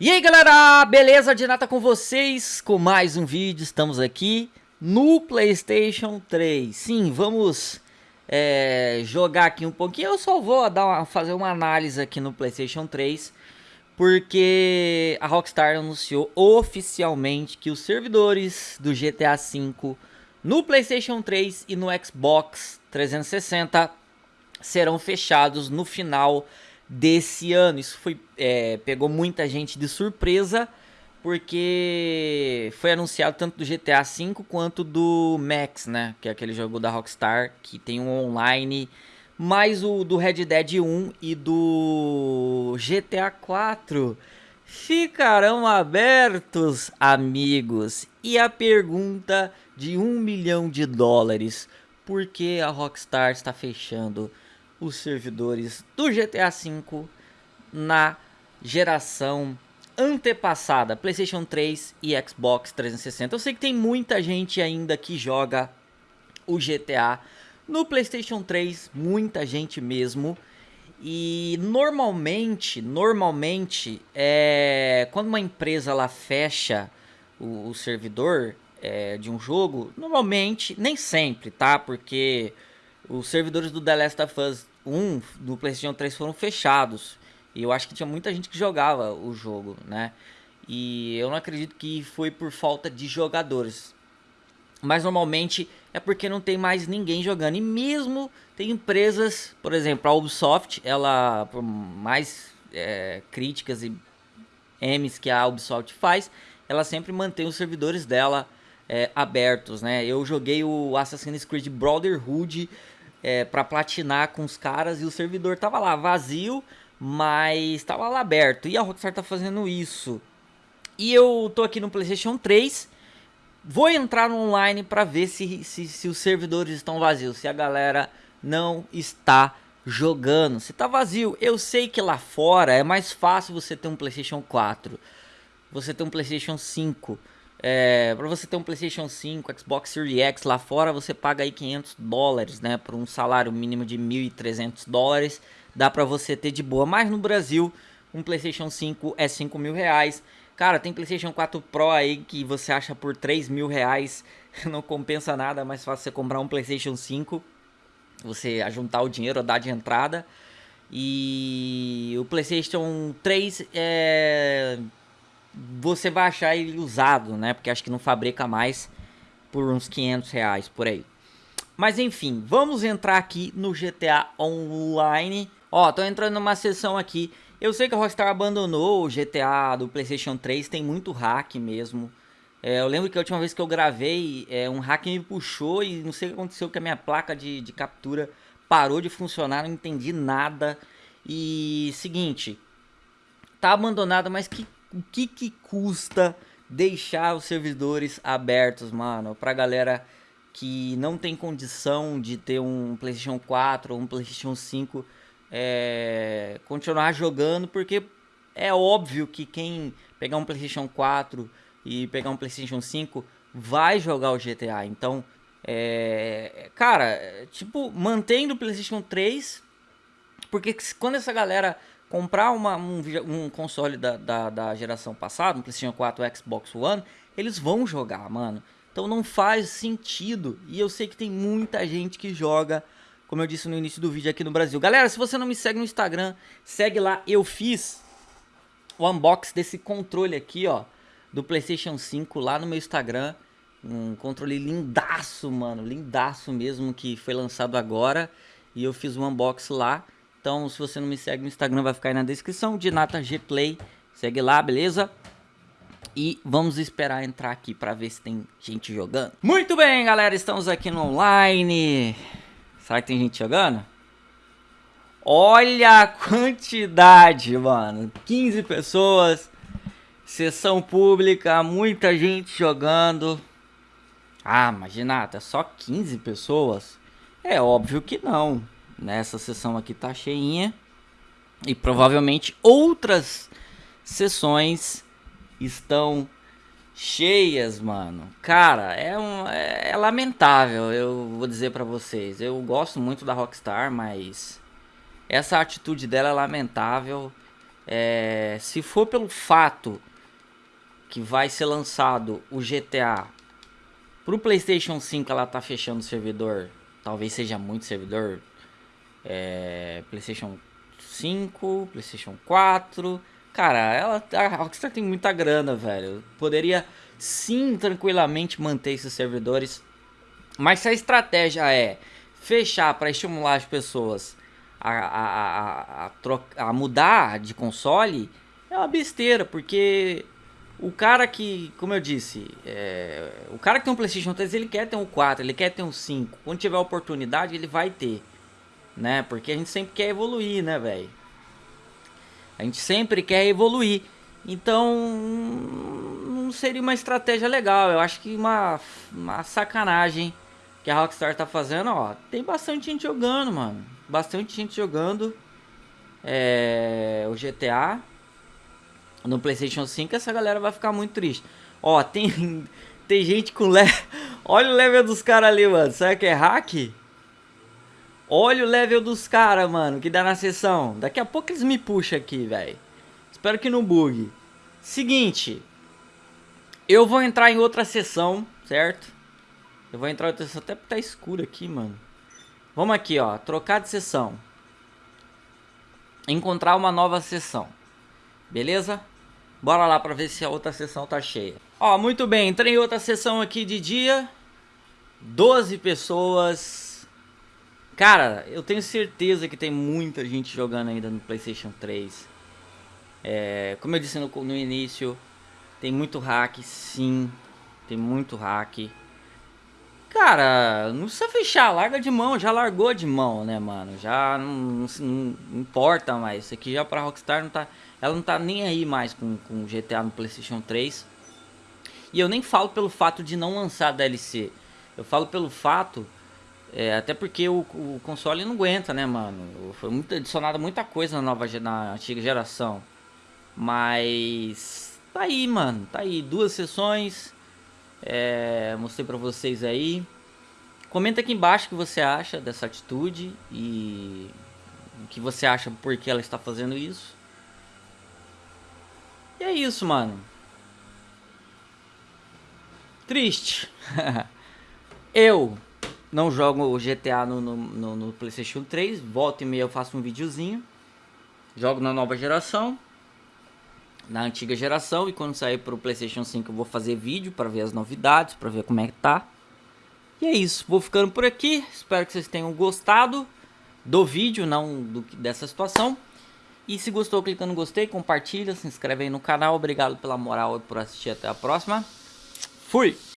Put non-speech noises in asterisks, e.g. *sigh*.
E aí galera, beleza? De nata com vocês, com mais um vídeo, estamos aqui no Playstation 3 Sim, vamos é, jogar aqui um pouquinho, eu só vou dar uma, fazer uma análise aqui no Playstation 3 Porque a Rockstar anunciou oficialmente que os servidores do GTA V no Playstation 3 e no Xbox 360 serão fechados no final desse ano. Isso foi é, pegou muita gente de surpresa porque foi anunciado tanto do GTA V quanto do Max, né? Que é aquele jogo da Rockstar que tem um online, mais o do Red Dead 1 e do GTA 4 ficarão abertos, amigos. E a pergunta de um milhão de dólares: por que a Rockstar está fechando os servidores do GTA V na geração antepassada, PlayStation 3 e Xbox 360. Eu sei que tem muita gente ainda que joga o GTA no PlayStation 3, muita gente mesmo. E normalmente, normalmente, é, quando uma empresa ela fecha o, o servidor é, de um jogo, normalmente, nem sempre, tá? Porque os servidores do The Last of Us 1 do PlayStation 3 foram fechados. E eu acho que tinha muita gente que jogava o jogo, né? E eu não acredito que foi por falta de jogadores. Mas normalmente é porque não tem mais ninguém jogando. E mesmo tem empresas, por exemplo, a Ubisoft, ela, por mais é, críticas e M's que a Ubisoft faz, ela sempre mantém os servidores dela é, abertos, né? Eu joguei o Assassin's Creed Brotherhood é, para platinar com os caras e o servidor tava lá vazio, mas tava lá aberto. E a Rockstar tá fazendo isso. E eu tô aqui no PlayStation 3. Vou entrar no online para ver se, se, se os servidores estão vazios, se a galera não está jogando. Se tá vazio, eu sei que lá fora é mais fácil você ter um PlayStation 4, você ter um PlayStation 5. É, para você ter um PlayStation 5, Xbox Series X lá fora, você paga aí 500 dólares, né? Por um salário mínimo de 1.300 dólares, dá para você ter de boa. Mas no Brasil, um PlayStation 5 é 5 mil reais. Cara, tem PlayStation 4 Pro aí que você acha por 3 mil reais, *laughs* não compensa nada, é mais fácil você comprar um PlayStation 5, você ajuntar o dinheiro, dar de entrada. E o PlayStation 3 é você vai achar ele usado, né? Porque acho que não fabrica mais por uns 500 reais por aí. Mas enfim, vamos entrar aqui no GTA Online. Ó, tô entrando numa sessão aqui. Eu sei que a Rockstar abandonou o GTA do Playstation 3, tem muito hack mesmo. É, eu lembro que a última vez que eu gravei, é, um hack me puxou e não sei o que aconteceu que a minha placa de, de captura parou de funcionar, não entendi nada. E seguinte, tá abandonado, mas que o que que custa deixar os servidores abertos, mano, pra galera que não tem condição de ter um PlayStation 4 ou um PlayStation 5 é, continuar jogando, porque é óbvio que quem pegar um PlayStation 4 e pegar um PlayStation 5 vai jogar o GTA. Então, é, cara, tipo, mantendo o PlayStation 3, porque quando essa galera comprar uma, um, um, console da, da, da, geração passada, um PlayStation 4 Xbox One, eles vão jogar, mano. Então não faz sentido. E eu sei que tem muita gente que joga, como eu disse no início do vídeo aqui no Brasil. Galera, se você não me segue no Instagram, segue lá. Eu fiz o unboxing desse controle aqui, ó, do PlayStation 5 lá no meu Instagram. Um controle lindaço, mano, lindaço mesmo, que foi lançado agora. E eu fiz um unboxing lá. Então, se você não me segue no Instagram, vai ficar aí na descrição. De Nata G Play. Segue lá, beleza? E vamos esperar entrar aqui para ver se tem gente jogando. Muito bem, galera. Estamos aqui no online. Será que tem gente jogando? Olha a quantidade, mano. 15 pessoas. Sessão pública. Muita gente jogando. Ah, mas Nata, só 15 pessoas? É óbvio que não. Nessa sessão aqui tá cheinha. E provavelmente outras sessões estão cheias, mano. Cara, é, um, é, é lamentável, eu vou dizer para vocês. Eu gosto muito da Rockstar, mas essa atitude dela é lamentável. É, se for pelo fato que vai ser lançado o GTA pro PlayStation 5, ela tá fechando o servidor. Talvez seja muito servidor. É, PlayStation 5, PlayStation 4. Cara, ela, a Rockstar tem muita grana, velho. Poderia sim tranquilamente manter esses servidores. Mas se a estratégia é fechar para estimular as pessoas a, a, a, a, mudar de console, é uma besteira, porque o cara que, como eu disse, é, o cara que tem um PlayStation 3, ele quer ter um 4, ele quer ter um 5. Quando tiver oportunidade, ele vai ter, né? Porque a gente sempre quer evoluir, né, velho? A gente sempre quer evoluir. Então, não seria uma estratégia legal. Eu acho que uma, uma sacanagem que a Rockstar tá fazendo, ó. Tem bastante gente jogando, mano. Bastante gente jogando é, o GTA no PlayStation 5. Essa galera vai ficar muito triste. Ó, tem, *laughs* tem gente com level. *laughs* Olha o level dos caras ali, mano. Será que é hack? Olha o level dos caras, mano, que dá na sessão. Daqui a pouco eles me puxam aqui, velho. Espero que não bugue. Seguinte. Eu vou entrar em outra sessão, certo? Eu vou entrar em outra sessão. Até porque tá escuro aqui, mano. Vamos aqui, ó. Trocar de sessão. Encontrar uma nova sessão. Beleza? Bora lá pra ver se a outra sessão tá cheia. Ó, muito bem. Entrei em outra sessão aqui de dia. 12 pessoas Cara, eu tenho certeza que tem muita gente jogando ainda no PlayStation 3. É, como eu disse no, no início, tem muito hack, sim. Tem muito hack. Cara, não precisa fechar, larga de mão, já largou de mão, né, mano? Já não, não, não importa mais. Isso aqui já pra Rockstar não tá. Ela não tá nem aí mais com, com GTA no PlayStation 3. E eu nem falo pelo fato de não lançar DLC. Eu falo pelo fato é, até porque o, o, console não aguenta, né, mano? Foi muito adicionada muita coisa na nova na antiga geração. Mas tá aí, mano. Tá aí, duas sessões. É, mostrei pra vocês aí. Comenta aqui embaixo o que você acha dessa atitude e o que você acha por que ela está fazendo isso. E é isso, mano. Triste. *laughs* Eu não jogo o GTA no, no, no, no Playstation 3, volta e meia eu faço um videozinho. Jogo na nova geração, na antiga geração e quando sair para o Playstation 5 eu vou fazer vídeo para ver as novidades, para ver como é que tá. E é isso, vou ficando por aqui, espero que vocês tenham gostado do vídeo, não do, dessa situação. E se gostou, clica no gostei, compartilha, se inscreve aí no canal. Obrigado pela moral e por assistir. Até a próxima. Fui!